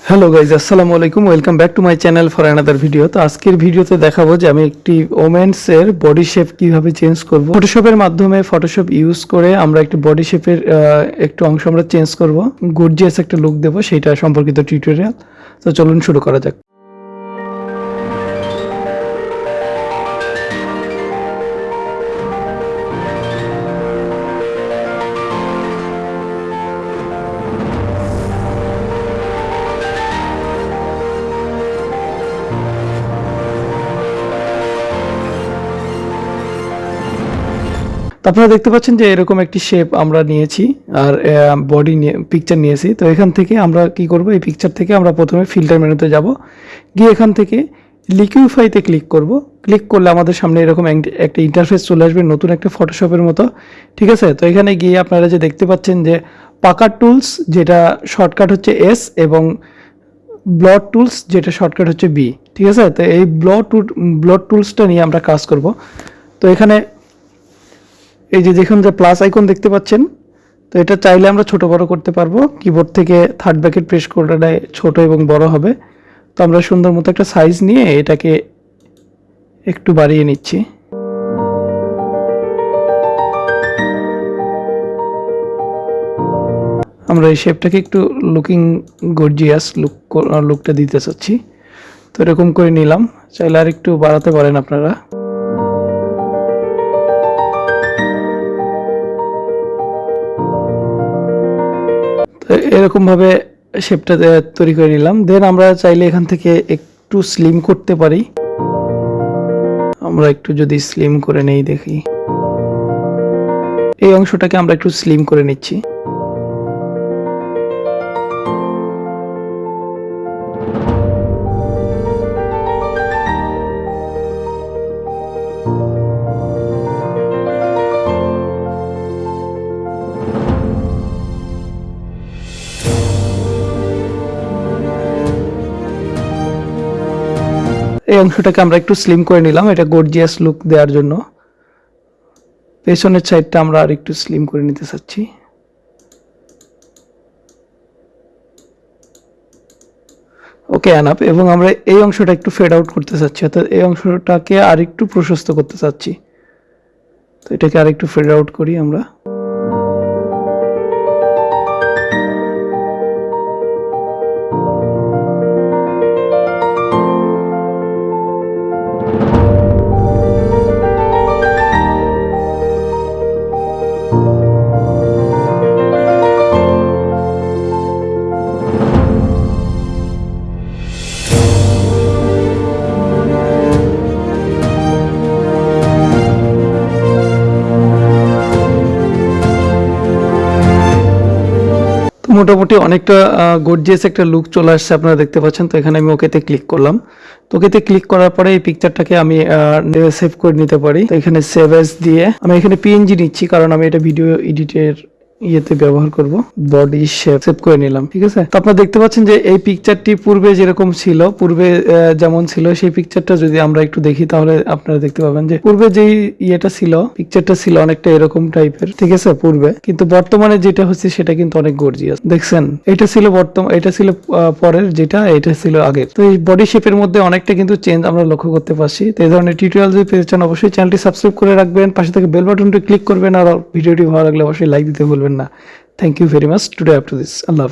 Hello guys আসসালামু আলাইকুম welcome back to my channel for another video তো আজকের ভিডিওতে দেখাবো যে আমি একটি ওমেন্সের বডি শেপ কীভাবে চেঞ্জ করব। ফটোশপের মাধ্যমে ফটোশপ ইউজ করে আমরা একটি বডি শেপের একটু অংশ আমরা চেঞ্জ করব। গুডজিয়াস একটা লুক দেবো, সেটা সম্পর্কিত টিউটোরিয়াল তো চলুন শুরু করা যাক। আপনারা দেখতে পাচ্ছেন যে এরকম একটি শেপ আমরা নিয়েছি আর বডি নিয়ে পিকচার নিয়েছি। তো এখান থেকে আমরা কি করব? এই পিকচার থেকে আমরা প্রথমে ফিল্টার মেনুতে যাব। গিয়ে এখান থেকে লিকুইফাইতে ক্লিক করব। ক্লিক করলে আমাদের সামনে এরকম একটা ইন্টারফেস চলে আসবে, নতুন একটা ফটোশপের মতো। ঠিক আছে? তো এখানে গিয়ে আপনারা যে দেখতে পাচ্ছেন যে পাকা টুলস যেটা শর্টকাট হচ্ছে এস এবং ব্লড টুলস যেটা শর্টকাট হচ্ছে বি ঠিক আছে? তো এই ব্লড টুল ব্লড টুলসটা নিয়ে আমরা কাজ করব। তো এখানে এই যে দেখুন যে প্লাস আইকন দেখতে পাচ্ছেন, তো এটা চাইলে আমরা ছোট বড় করতে পারব। কিবোর্ড থেকে থার্ড ব্যাকেট প্রেস করলে ছোট এবং বড় হবে। তো আমরা সুন্দর মতো একটা সাইজ নিয়ে এটাকে একটু বাড়িয়ে নিচ্ছি। আমরা এই শেপটাকে একটু লুকিং গর্জিয়াস লুক লুকটা দিতে চাচ্ছি। তো এরকম করে নিলাম। চাইলে আর একটু বাড়াতে পারেন আপনারা। তো এরকম ভাবে শেপটা তৈরি করে নিলাম। দেন আমরা চাইলে এখান থেকে একটু স্লিম করতে পারি। আমরা একটু যদি স্লিম করে নেই দেখি। এই অংশটাকে আমরা একটু স্লিম করে নিচ্ছি। এই অংশটাকে আমরা একটু স্লিম করে নিলাম, এটা গর্জিয়াস লুক দেওয়ার জন্য। পেছনের সাইডটা আমরা আর একটু স্লিম করে নিতে চাচ্ছি। ওকে অ্যানাপ এবং আমরা এই অংশটা একটু ফেড আউট করতে চাচ্ছি, অর্থাৎ এই অংশটাকে আর একটু প্রশস্ত করতে চাচ্ছি। তো এটাকে আর একটু ফেড আউট করি আমরা। মোটামুটি অনেকটা গর্জিয়াস একটা লুক চলে আসছে আপনারা দেখতে পাচ্ছেন। তো এখানে আমি ওকেতে ক্লিক করলাম। তো ওকেতে ক্লিক করার পরে এই পিকচারটাকে আমি সেভ করে নিতে পারি। তো এখানে সেভ এস দিয়ে আমি এখানে পিএনজি নিচ্ছি, কারণ আমি এটা ভিডিও এডিটের ইয়েতে ব্যবহার করব। বডি শেপ সেভ করে নিলাম, ঠিক আছে? তো আপনারা দেখতে পাচ্ছেন যে এই পিকচারটি পূর্বে যেরকম ছিল, পূর্বে যেমন ছিল, সেই পিকচারটা যদি আমরা একটু দেখি, তাহলে আপনারা দেখতে পাবেন যে পূর্বে যেই ইয়েটা ছিল পিকচারটা ছিল অনেকটা এরকম টাইপের ঠিক আছে, পূর্বে। কিন্তু বর্তমানে যেটা হচ্ছে, সেটা কিন্তু অনেক গর্জিয়াস দেখছেন? এটা ছিল বর্তমান এটা ছিল পরের যেটা, এটা ছিল আগের। তো এই বডি শেপের মধ্যে অনেকটা কিন্তু চেঞ্জ আমরা লক্ষ্য করতে পারছি। তো এই ধরনের টিউটোরিয়াল যদি পেতে চান, অবশ্যই চ্যানেলটি সাবস্ক্রাইব করে রাখবেন। পাশে থেকে বেল বাটনটি ক্লিক করবেন, আর ভিডিওটি ভালো লাগলে অবশ্যই লাইক দিতে ভুলবেন না thank you very much today up to this Allah Hafez